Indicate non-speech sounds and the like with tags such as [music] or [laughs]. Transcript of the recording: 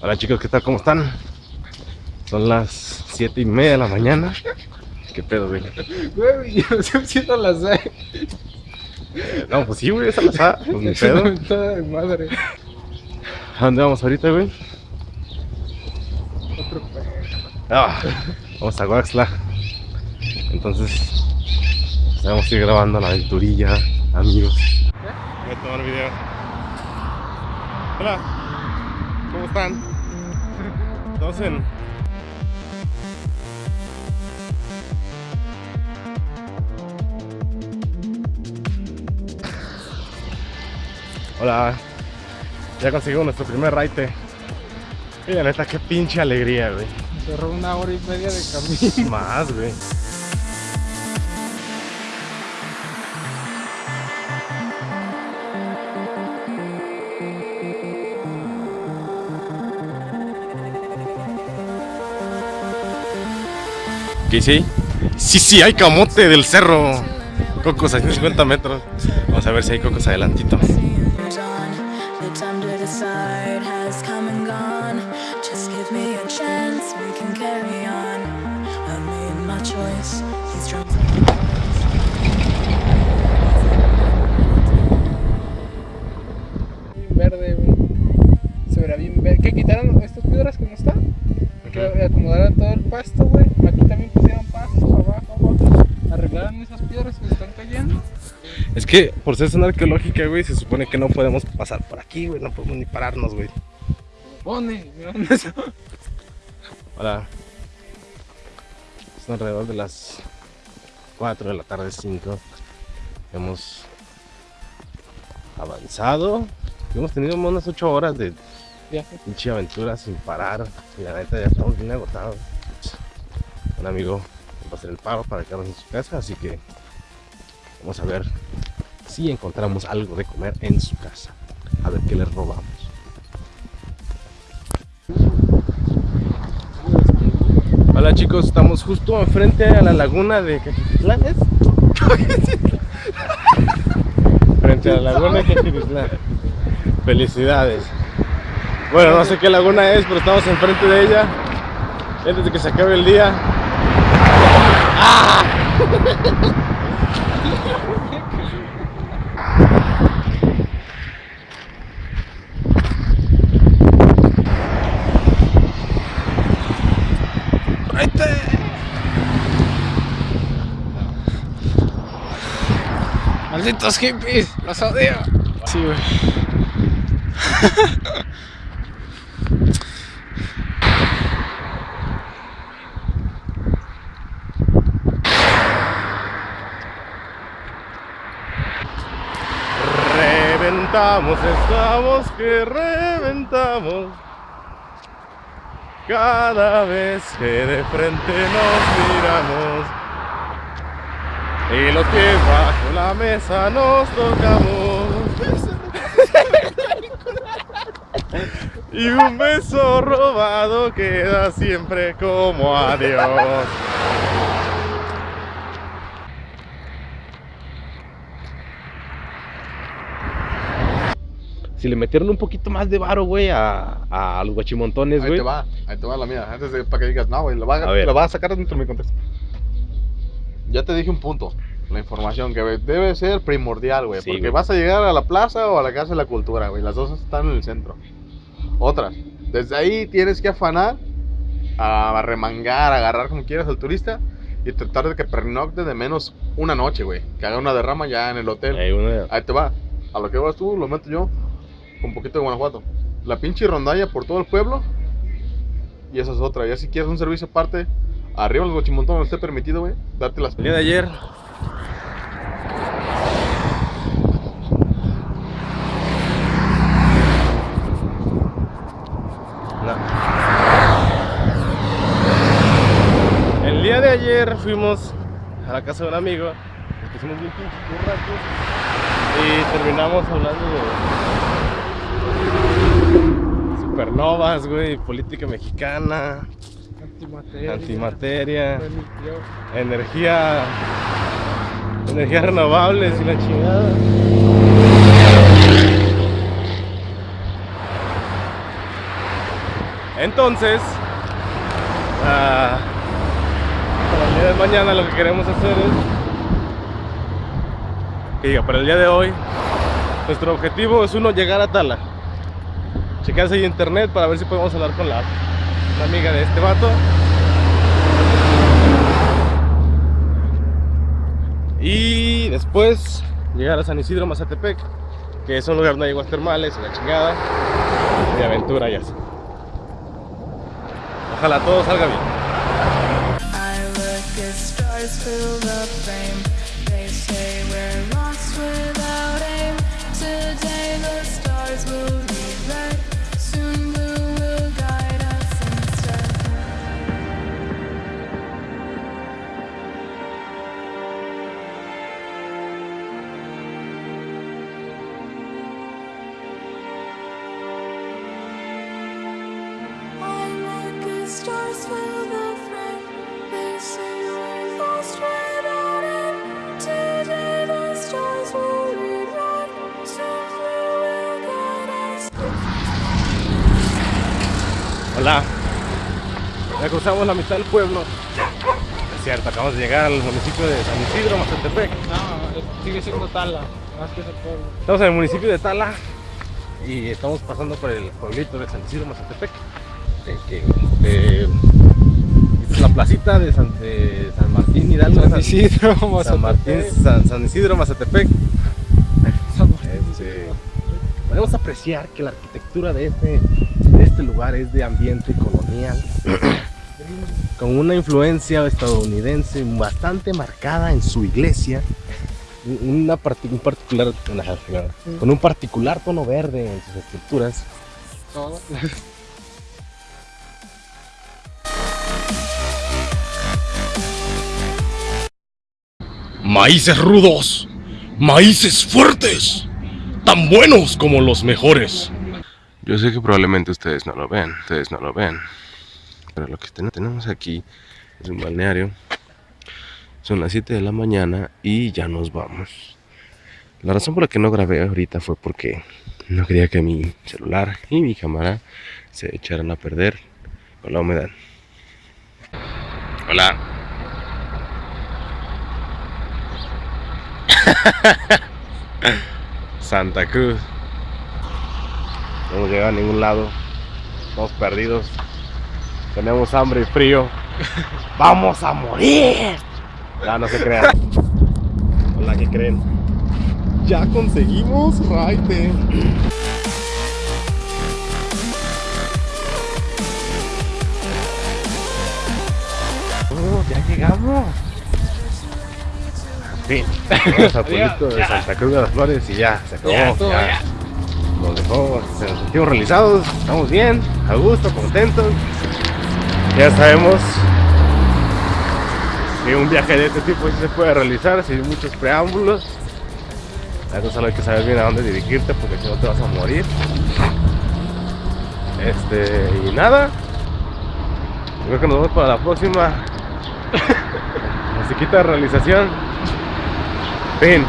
Hola chicos, ¿qué tal? ¿Cómo están? Son las 7 y media de la mañana. ¿Qué pedo, güey? Güey, yo estoy haciendo las seis. No, pues sí, güey, esa la sa- Pues ni [laughs] pedo. mentada de madre. ¿A dónde vamos ahorita, güey? Otro pedo. Ah, vamos a Guaxla. Entonces, pues, vamos a ir grabando la aventurilla, amigos. Voy a tomar video. Hola, ¿cómo están? Estamos en. Hola, ya conseguimos nuestro primer raite. Y la neta, qué pinche alegría, güey. Cerró una hora y media de camino. Más, güey. ¿Qué sí? Sí, sí, hay camote del cerro. Cocos a 50 metros. Vamos a ver si hay cocos adelantito. Que por ser zona arqueológica, güey, se supone que no podemos pasar por aquí, güey. No podemos ni pararnos, güey. Pone, mira dónde está. Hola. Son alrededor de las 4 de la tarde, 5. Hemos avanzado. Hemos tenido unas 8 horas de Viaje. pinche aventura sin parar. Y la neta ya estamos bien agotados. Un amigo va a hacer el paro para quedarnos en su casa, así que vamos a ver si encontramos algo de comer en su casa. A ver qué le robamos. Hola chicos, estamos justo enfrente a la laguna de Caquititlán, ¿es? [laughs] frente a la laguna de Caquititlán. Felicidades. Bueno, no sé qué laguna es, pero estamos enfrente de ella. Antes de que se acabe el día. ¡Ah! Malditos hippies, los odio. Sí, güey. Reventamos, estamos que reventamos. Cada vez que de frente nos miramos. Y los pies bajo la mesa nos tocamos. Y un beso robado queda siempre como adiós. Si le metieron un poquito más de varo, güey, a, a los guachimontones, Ahí güey. te va, ahí te va la mía. Antes de para que digas, no, güey, la va, A la va a sacar dentro de mi contexto. Ya te dije un punto, la información que güey, debe ser primordial, güey. Sí, porque güey. vas a llegar a la plaza o a la casa de la cultura, güey. Las dos están en el centro. Otras, desde ahí tienes que afanar a remangar, a agarrar como quieras al turista y tratar de que pernocte de menos una noche, güey. Que haga una derrama ya en el hotel. Ahí Ahí te va. A lo que vas tú, lo meto yo. Un poquito de Guanajuato. La pinche rondalla por todo el pueblo. Y esa es otra. Ya si quieres un servicio aparte, arriba los guachimontones esté permitido, güey. Darte las. El día de ayer. No. El día de ayer fuimos a la casa de un amigo. Nos pusimos bien. Y terminamos hablando de supernovas, güey, política mexicana, Antimateria. antimateria. Energía energías renovables y la chingada Entonces, ah, para el día de mañana lo que queremos hacer es que diga, para el día de hoy, nuestro objetivo es uno llegar a Tala. Checarse ahí internet para ver si podemos hablar con la una amiga de este vato. Y después llegar a San Isidro Mazatepec, que es un lugar donde hay aguas termales la chingada de aventura ya. Ojalá todo salga bien. Hola. Ya cruzamos la mitad del pueblo. Es cierto, acabamos de llegar al municipio de San Isidro, Mazatepec. No, sigue siendo tala, más que ese pueblo. Estamos en el municipio de Tala y estamos pasando por el pueblito de San Isidro, Mazatepec. eh, que, eh, esta es la placita de San, de San Martín Hidalgo. San Isidro, San Martín, Mazatepec. San, San Isidro, Mazatepec. San Martín. Este, podemos apreciar que la arquitectura de este, este lugar es de ambiente colonial, [coughs] con una influencia estadounidense bastante marcada en su iglesia, un- una parti- un particular, una- con un particular tono verde en sus estructuras. Todo. Maíces rudos, maíces fuertes, tan buenos como los mejores. Yo sé que probablemente ustedes no lo ven, ustedes no lo ven, pero lo que ten- tenemos aquí es un balneario. Son las 7 de la mañana y ya nos vamos. La razón por la que no grabé ahorita fue porque no quería que mi celular y mi cámara se echaran a perder con la humedad. Hola. [laughs] Santa Cruz. No hemos llegado a ningún lado. Estamos perdidos. Tenemos hambre y frío. [laughs] ¡Vamos a morir! No, no se crean. Hola, ¿qué creen? Ya conseguimos raite. Oh, ya llegamos. Fin. Llegamos al pueblito de Santa Cruz de las Flores y ya, se acabó. Ya, todo, ya. ya. Nos dejó, nos sentimos realizados, estamos bien, a gusto, contentos. Ya sabemos que un viaje de este tipo sí se puede realizar sin muchos preámbulos. Eso solo hay que saber bien a dónde dirigirte porque si no te vas a morir. Este, y nada. Creo que nos vemos para la próxima [coughs] musiquita de realización. Fin.